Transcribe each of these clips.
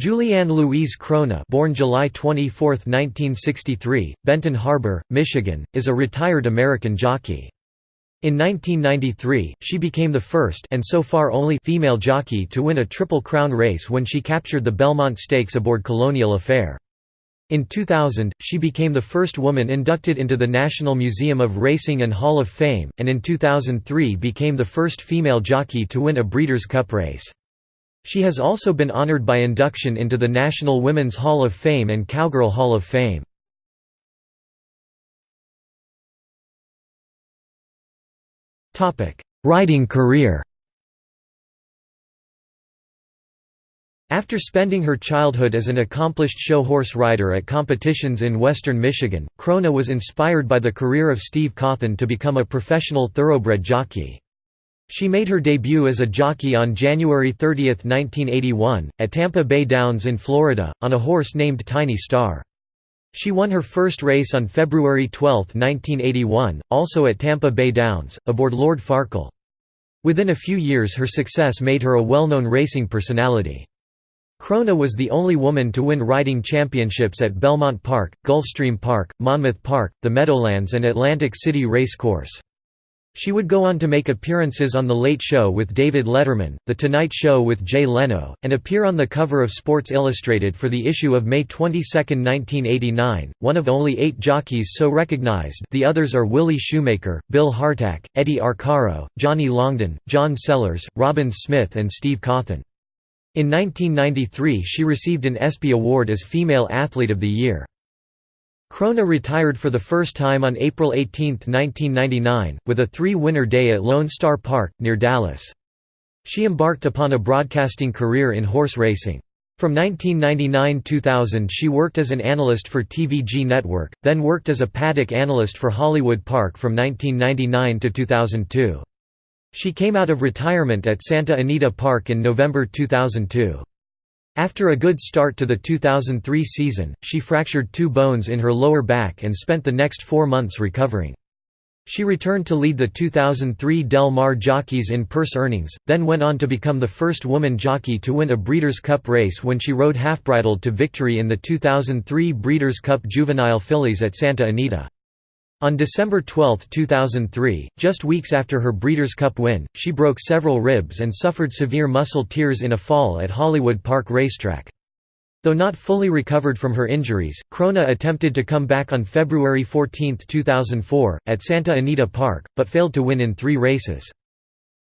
Julieann Louise Krone born July 24, 1963, Benton Harbor, Michigan, is a retired American jockey. In 1993, she became the first and so far only female jockey to win a Triple Crown race when she captured the Belmont Stakes aboard Colonial Affair. In 2000, she became the first woman inducted into the National Museum of Racing and Hall of Fame, and in 2003 became the first female jockey to win a Breeders' Cup race. She has also been honored by induction into the National Women's Hall of Fame and Cowgirl Hall of Fame. Riding career After spending her childhood as an accomplished show horse rider at competitions in western Michigan, Krone was inspired by the career of Steve Cauthen to become a professional thoroughbred jockey. She made her debut as a jockey on January 30, 1981, at Tampa Bay Downs in Florida, on a horse named Tiny Star. She won her first race on February 12, 1981, also at Tampa Bay Downs, aboard Lord Farkle. Within a few years her success made her a well-known racing personality. Krone was the only woman to win riding championships at Belmont Park, Gulfstream Park, Monmouth Park, the Meadowlands and Atlantic City Race Course. She would go on to make appearances on The Late Show with David Letterman, The Tonight Show with Jay Leno, and appear on the cover of Sports Illustrated for the issue of May 22, 1989, one of only eight jockeys so recognized the others are Willie Shoemaker, Bill Hartack, Eddie Arcaro, Johnny Longden, John Sellers, Robyn Smith and Steve Cauthen. In 1993 she received an ESPY Award as Female Athlete of the Year. Krone retired for the first time on April 18, 1999, with a three-winner day at Lone Star Park, near Dallas. She embarked upon a broadcasting career in horse racing. From 1999–2000 she worked as an analyst for TVG Network, then worked as a paddock analyst for Hollywood Park from 1999 to 2002. She came out of retirement at Santa Anita Park in November 2002. After a good start to the 2003 season, she fractured two bones in her lower back and spent the next four months recovering. She returned to lead the 2003 Del Mar Jockeys in purse earnings, then went on to become the first woman jockey to win a Breeders' Cup race when she rode Halfbridled to victory in the 2003 Breeders' Cup Juvenile Fillies at Santa Anita. On December 12, 2003, just weeks after her Breeders' Cup win, she broke several ribs and suffered severe muscle tears in a fall at Hollywood Park Racetrack. Though not fully recovered from her injuries, Krone attempted to come back on February 14, 2004, at Santa Anita Park, but failed to win in three races.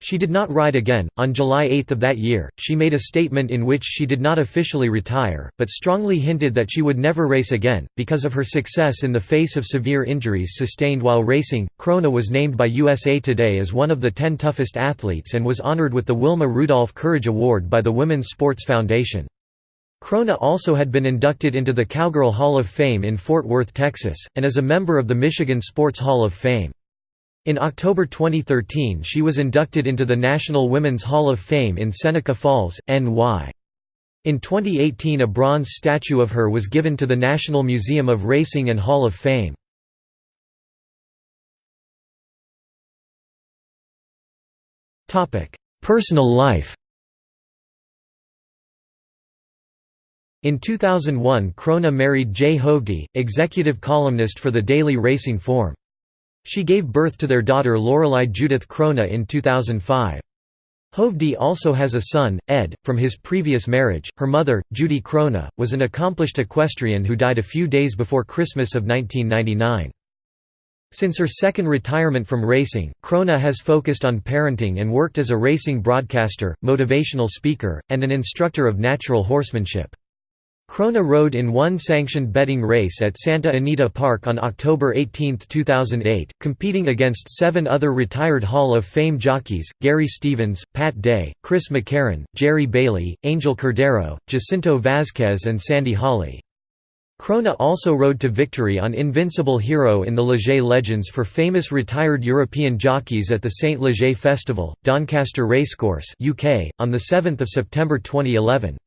She did not ride again. On July 8 of that year, she made a statement in which she did not officially retire, but strongly hinted that she would never race again. Because of her success in the face of severe injuries sustained while racing, Krone was named by USA Today as one of the 10 toughest athletes and was honored with the Wilma Rudolph Courage Award by the Women's Sports Foundation. Krone also had been inducted into the Cowgirl Hall of Fame in Fort Worth, Texas, and is a member of the Michigan Sports Hall of Fame. In October 2013 she was inducted into the National Women's Hall of Fame in Seneca Falls, NY. In 2018 a bronze statue of her was given to the National Museum of Racing and Hall of Fame. Personal life In 2001 Krone married Jay Hovde, executive columnist for the Daily Racing Form. She gave birth to their daughter Lorelei Judith Krone in 2005. Hovde also has a son, Ed, from his previous marriage. Her mother, Judy Krone, was an accomplished equestrian who died a few days before Christmas of 1999. Since her second retirement from racing, Krone has focused on parenting and worked as a racing broadcaster, motivational speaker, and an instructor of natural horsemanship. Krone rode in one sanctioned betting race at Santa Anita Park on October 18, 2008, competing against seven other retired Hall of Fame jockeys, Gary Stevens, Pat Day, Chris McCarron, Jerry Bailey, Angel Cordero, Jacinto Vásquez and Sandy Hawley. Krone also rode to victory on Invincible Hero in the Leger Legends for famous retired European jockeys at the St. Leger Festival, Doncaster Racecourse UK, on 7 September 2011.